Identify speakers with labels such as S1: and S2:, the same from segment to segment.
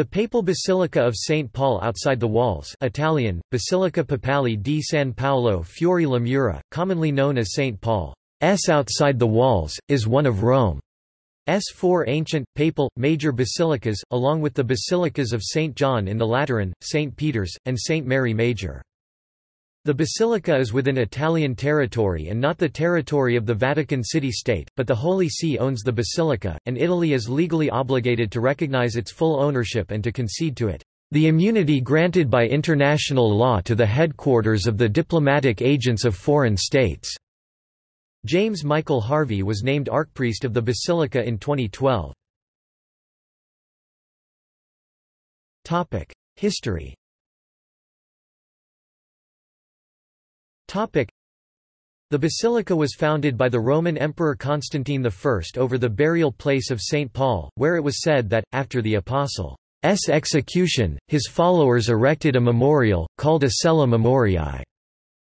S1: The Papal Basilica of St. Paul outside the walls Italian, Basilica Papale di San Paolo fuori le mura, commonly known as St. Paul's outside the walls, is one of Rome's four ancient, papal, major basilicas, along with the basilicas of St. John in the Lateran, St. Peter's, and St. Mary Major. The basilica is within Italian territory and not the territory of the Vatican City-State, but the Holy See owns the basilica, and Italy is legally obligated to recognize its full ownership and to concede to it the immunity granted by international law to the headquarters of the diplomatic agents of foreign states." James Michael Harvey was named archpriest of the basilica in 2012. History The basilica was founded by the Roman Emperor Constantine I over the burial place of St. Paul, where it was said that, after the Apostle's execution, his followers erected a memorial, called a Cella Memoriae.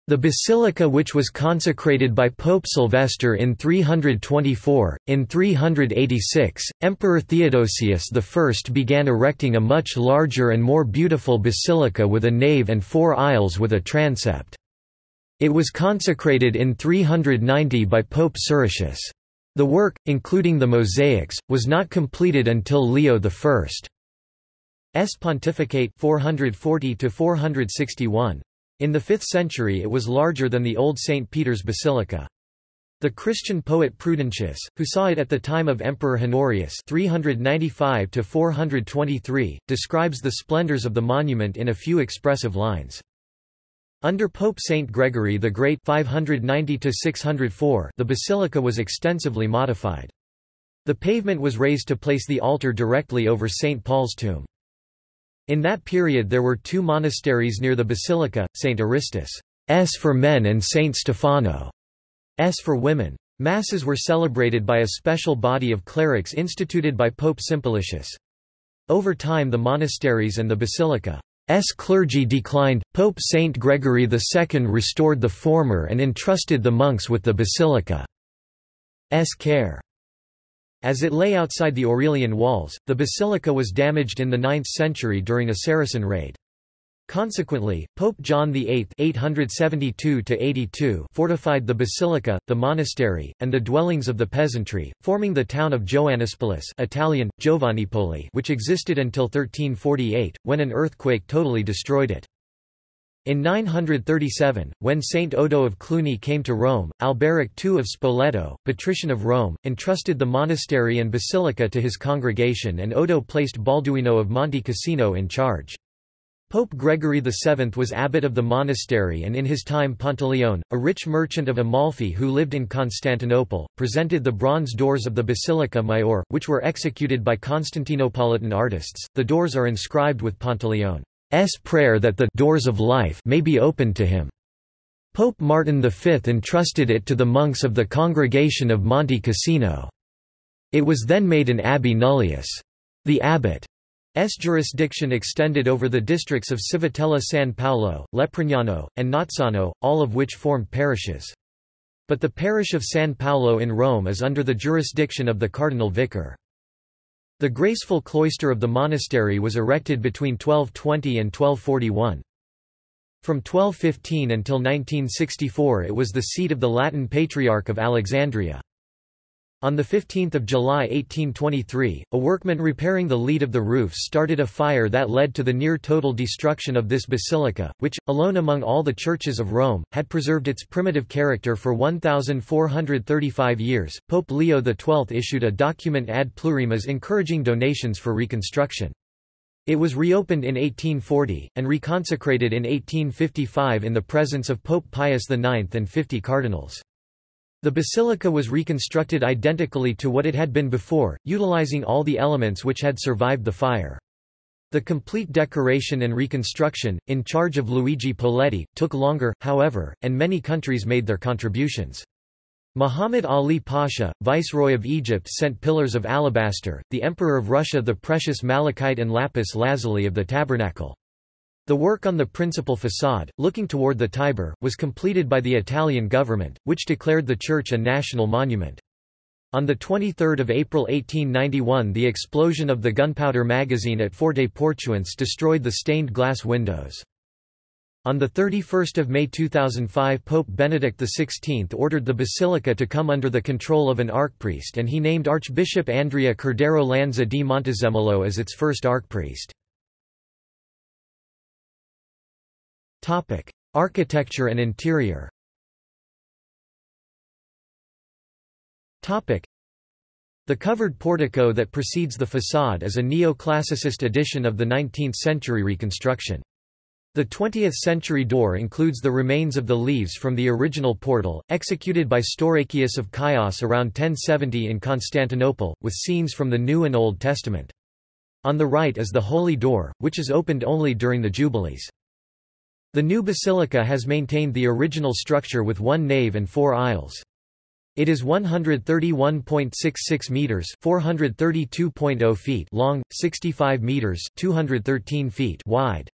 S1: The basilica which was consecrated by Pope Sylvester in 324, in 386, Emperor Theodosius I began erecting a much larger and more beautiful basilica with a nave and four aisles with a transept. It was consecrated in 390 by Pope Siricius. The work, including the mosaics, was not completed until Leo I's pontificate 440 461. In the 5th century it was larger than the old St. Peter's Basilica. The Christian poet Prudentius, who saw it at the time of Emperor Honorius 395 describes the splendors of the monument in a few expressive lines. Under Pope Saint Gregory the Great 590 the basilica was extensively modified. The pavement was raised to place the altar directly over St. Paul's tomb. In that period there were two monasteries near the basilica, St. Aristus' S for men and St. Stephano's for women. Masses were celebrated by a special body of clerics instituted by Pope Simplicius. Over time the monasteries and the basilica S clergy declined, Pope Saint Gregory II restored the former and entrusted the monks with the basilica's care. As it lay outside the Aurelian walls, the basilica was damaged in the 9th century during a Saracen raid. Consequently, Pope John VIII (872–82) fortified the basilica, the monastery, and the dwellings of the peasantry, forming the town of Joannispolis (Italian: Giovannipoli), which existed until 1348, when an earthquake totally destroyed it. In 937, when Saint Odo of Cluny came to Rome, Alberic II of Spoleto, patrician of Rome, entrusted the monastery and basilica to his congregation and Odo placed Balduino of Monte Cassino in charge. Pope Gregory VII was abbot of the monastery and in his time Pantaleone, a rich merchant of Amalfi who lived in Constantinople, presented the bronze doors of the Basilica Maior, which were executed by Constantinopolitan artists. The doors are inscribed with Pantaleone's prayer that the doors of life may be opened to him. Pope Martin V entrusted it to the monks of the Congregation of Monte Cassino. It was then made an abbey nullius. The abbot S jurisdiction extended over the districts of Civitella San Paolo, Leprignano, and Nazzano, all of which formed parishes. But the parish of San Paolo in Rome is under the jurisdiction of the cardinal vicar. The graceful cloister of the monastery was erected between 1220 and 1241. From 1215 until 1964 it was the seat of the Latin Patriarch of Alexandria. On 15 July 1823, a workman repairing the lead of the roof started a fire that led to the near-total destruction of this basilica, which, alone among all the churches of Rome, had preserved its primitive character for 1,435 years. Pope Leo XII issued a document ad plurimas encouraging donations for reconstruction. It was reopened in 1840, and reconsecrated in 1855 in the presence of Pope Pius IX and 50 cardinals. The basilica was reconstructed identically to what it had been before, utilizing all the elements which had survived the fire. The complete decoration and reconstruction, in charge of Luigi Poletti, took longer, however, and many countries made their contributions. Muhammad Ali Pasha, Viceroy of Egypt sent pillars of alabaster, the Emperor of Russia the precious malachite and lapis lazuli of the tabernacle. The work on the principal façade, looking toward the Tiber, was completed by the Italian government, which declared the church a national monument. On 23 April 1891 the explosion of the gunpowder magazine at Forte Portuense destroyed the stained glass windows. On 31 May 2005 Pope Benedict XVI ordered the basilica to come under the control of an archpriest and he named Archbishop Andrea Cordero Lanza di Montezemolo as its first archpriest. Architecture and interior The covered portico that precedes the façade is a neoclassicist addition of the 19th-century reconstruction. The 20th-century door includes the remains of the leaves from the original portal, executed by Staurakios of Chios around 1070 in Constantinople, with scenes from the New and Old Testament. On the right is the Holy Door, which is opened only during the Jubilees. The new basilica has maintained the original structure with one nave and four aisles. It is 131.66 meters, 432.0 feet long, 65 meters, 213 feet wide,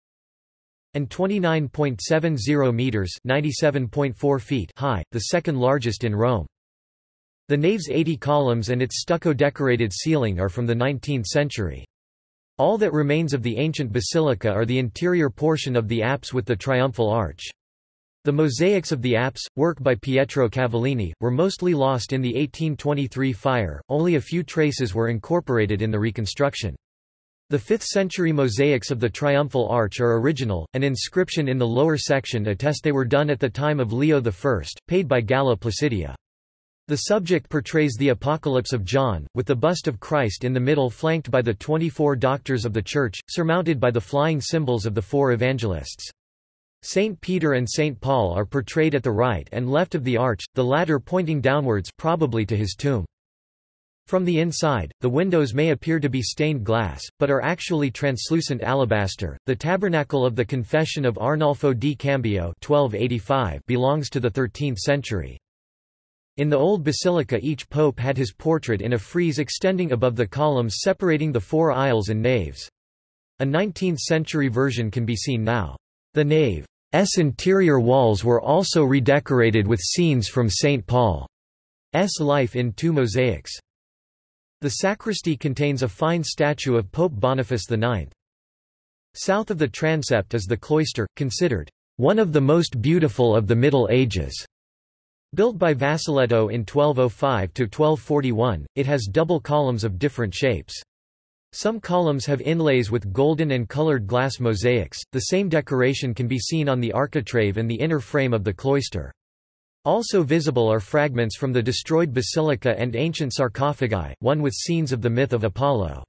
S1: and 29.70 meters, 97.4 feet high, the second largest in Rome. The nave's 80 columns and its stucco decorated ceiling are from the 19th century. All that remains of the ancient basilica are the interior portion of the apse with the triumphal arch. The mosaics of the apse, work by Pietro Cavallini, were mostly lost in the 1823 fire, only a few traces were incorporated in the reconstruction. The 5th-century mosaics of the triumphal arch are original, an inscription in the lower section attests they were done at the time of Leo I, paid by Galla Placidia. The subject portrays the Apocalypse of John, with the bust of Christ in the middle flanked by the 24 doctors of the Church, surmounted by the flying symbols of the four evangelists. Saint Peter and Saint Paul are portrayed at the right and left of the arch, the latter pointing downwards probably to his tomb. From the inside, the windows may appear to be stained glass, but are actually translucent alabaster. The Tabernacle of the Confession of Arnolfo di Cambio (1285) belongs to the 13th century. In the old basilica each pope had his portrait in a frieze extending above the columns separating the four aisles and naves. A 19th-century version can be seen now. The nave's interior walls were also redecorated with scenes from St. Paul's life in two mosaics. The sacristy contains a fine statue of Pope Boniface IX. South of the transept is the cloister, considered one of the most beautiful of the Middle Ages. Built by Vassalletto in 1205–1241, it has double columns of different shapes. Some columns have inlays with golden and colored glass mosaics. The same decoration can be seen on the architrave and the inner frame of the cloister. Also visible are fragments from the destroyed basilica and ancient sarcophagi, one with scenes of the myth of Apollo.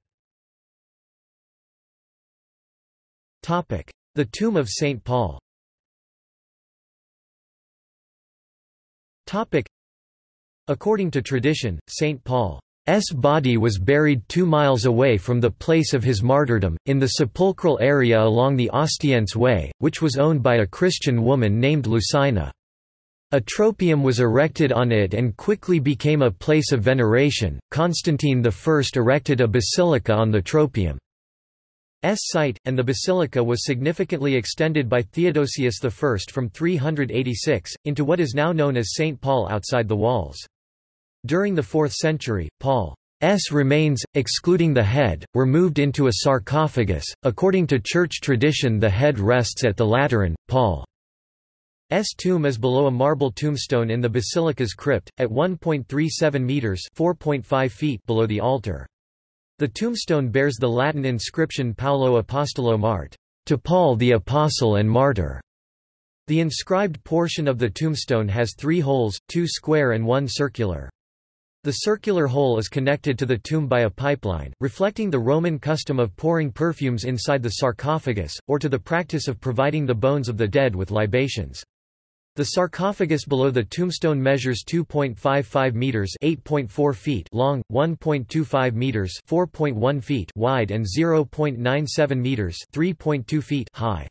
S1: The tomb of St. Paul According to tradition, St. Paul's body was buried two miles away from the place of his martyrdom, in the sepulchral area along the Ostiense Way, which was owned by a Christian woman named Lucina. A tropaeum was erected on it and quickly became a place of veneration. Constantine I erected a basilica on the tropaeum. S site, and the basilica was significantly extended by Theodosius I from 386, into what is now known as St. Paul outside the walls. During the 4th century, Paul's remains, excluding the head, were moved into a sarcophagus. According to church tradition, the head rests at the Lateran. Paul's tomb is below a marble tombstone in the basilica's crypt, at 1.37 metres (4.5 feet) below the altar. The tombstone bears the Latin inscription Paulo Apostolo Mart, to Paul the Apostle and Martyr. The inscribed portion of the tombstone has three holes, two square and one circular. The circular hole is connected to the tomb by a pipeline, reflecting the Roman custom of pouring perfumes inside the sarcophagus, or to the practice of providing the bones of the dead with libations. The sarcophagus below the tombstone measures 2.55 meters (8.4 feet) long, 1.25 meters (4.1 feet) wide and 0.97 meters (3.2 feet) high.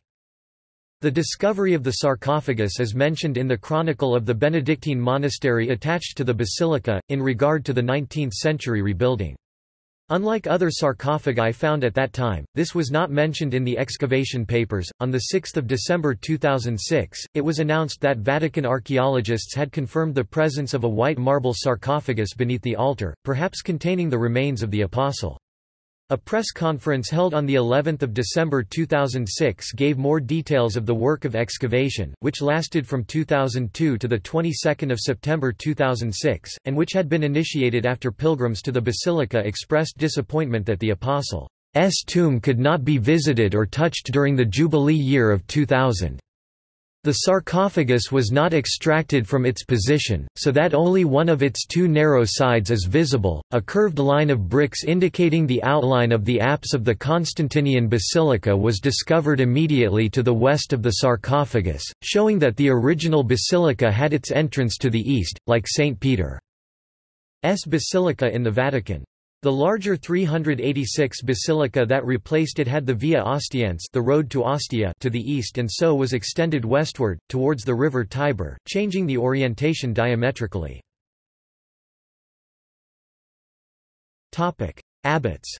S1: The discovery of the sarcophagus is mentioned in the chronicle of the Benedictine monastery attached to the basilica, in regard to the 19th-century rebuilding. Unlike other sarcophagi found at that time, this was not mentioned in the excavation papers. On 6 December 2006, it was announced that Vatican archaeologists had confirmed the presence of a white marble sarcophagus beneath the altar, perhaps containing the remains of the Apostle. A press conference held on the 11th of December 2006 gave more details of the work of excavation, which lasted from 2002 to the 22nd of September 2006, and which had been initiated after pilgrims to the basilica expressed disappointment that the apostle's tomb could not be visited or touched during the Jubilee year of 2000. The sarcophagus was not extracted from its position, so that only one of its two narrow sides is visible, a curved line of bricks indicating the outline of the apse of the Constantinian basilica was discovered immediately to the west of the sarcophagus, showing that the original basilica had its entrance to the east, like St. Peter's Basilica in the Vatican. The larger 386 basilica that replaced it had the Via Ostiense the road to Ostia to the east and so was extended westward, towards the river Tiber, changing the orientation diametrically. Abbots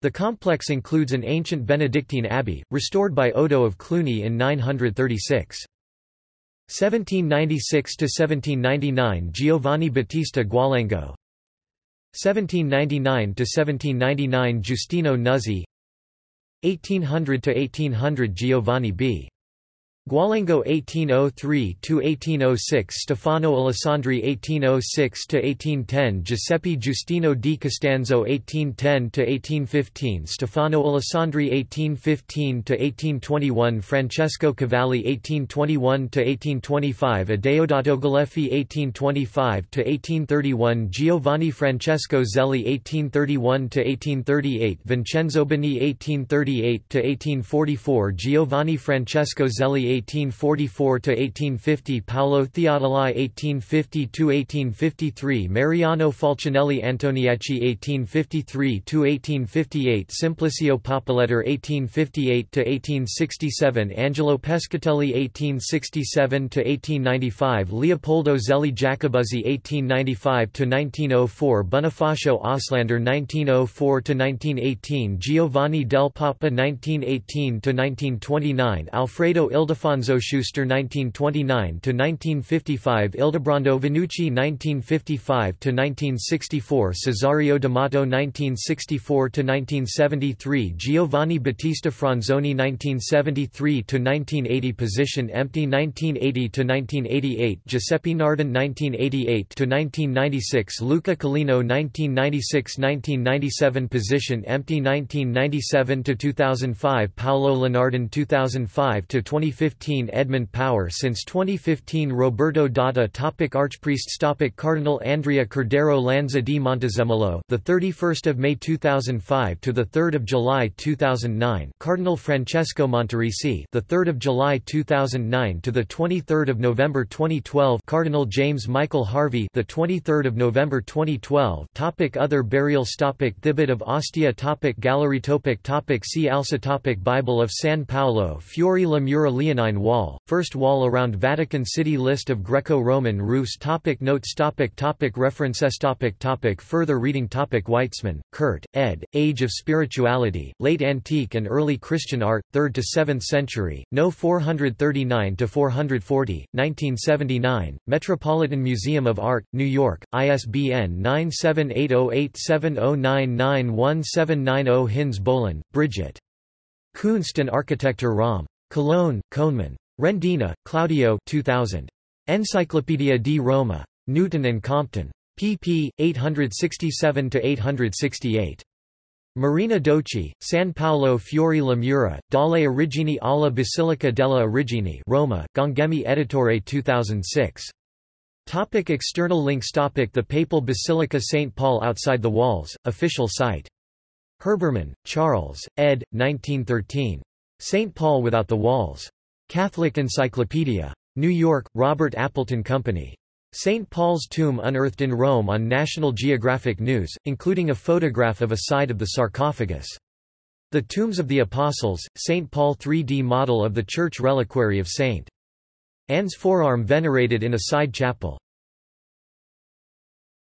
S1: The complex includes an ancient Benedictine abbey, restored by Odo of Cluny in 936. 1796–1799 Giovanni Battista Gualengo 1799–1799 Giustino Nuzzi 1800–1800 Giovanni B. Gualengo 1803–1806 Stefano Alessandri 1806–1810 Giuseppe Giustino di Costanzo 1810–1815 Stefano Alessandri 1815–1821 Francesco Cavalli 1821–1825 Adeodato Galeffi 1825–1831 Giovanni Francesco Zelli 1831–1838 Vincenzo Bini 1838–1844 Giovanni Francesco Zelli 1844–1850 Paolo Theodoli 1850–1853 Mariano Falcinelli Antoniacci 1853–1858 Simplicio Pappalettere 1858–1867 Angelo Pescatelli 1867–1895 Leopoldo Zelli Jacobuzzi 1895–1904 Bonifacio Oslander 1904–1918 Giovanni del Papa 1918–1929 Alfredo Ildefonso Alfonso Schuster 1929–1955 Ildebrando Vannucci 1955–1964 Cesario D'Amato 1964–1973 Giovanni Battista Franzoni 1973–1980 Position empty 1980–1988 Giuseppe Nardin 1988–1996 Luca Collino 1996–1997 Position empty 1997–2005 Paolo Lunardon 2005–2015 2015 Edmund Power Since 2015 Roberto Dada topic Archpriests topic Cardinal Andrea Cordero Lanza di Montezemolo the 31st of May 2005 to the 3rd of July 2009 Cardinal Francesco Monterisi the 3rd of July 2009 to the 23rd of November 2012 Cardinal James Michael Harvey the 23rd of November 2012 topic Other burials topic Thibaut of Ostia topic Gallery topic topic See also topic Bible of San Paolo fuori le Mura Wall, first wall around Vatican City List of Greco-Roman roofs topic Notes topic topic References topic topic Further reading topic Weitzmann, Kurt, ed., Age of Spirituality, Late Antique and Early Christian Art, 3rd to 7th Century, No 439–440, 1979, Metropolitan Museum of Art, New York, ISBN 9780870991790 Hinz Bolin, Bridget. Kunst and Architektur Rom. Cologne, Könemann. Rendina, Claudio 2000. Enciclopedia di Roma. Newton and Compton. pp. 867–868. Marina Docci, San Paolo fuori le Mura, dalle origini alla Basilica della Origini Roma, Gangemi Editore 2006. Topic external links Topic The Papal Basilica St. Paul Outside the Walls, official site. Herbermann, Charles, ed. 1913. St. Paul Without the Walls. Catholic Encyclopedia. New York, Robert Appleton Company. St. Paul's tomb unearthed in Rome on National Geographic News, including a photograph of a side of the sarcophagus. The Tombs of the Apostles, St. Paul 3D model of the church reliquary of St. Anne's forearm venerated in a side chapel.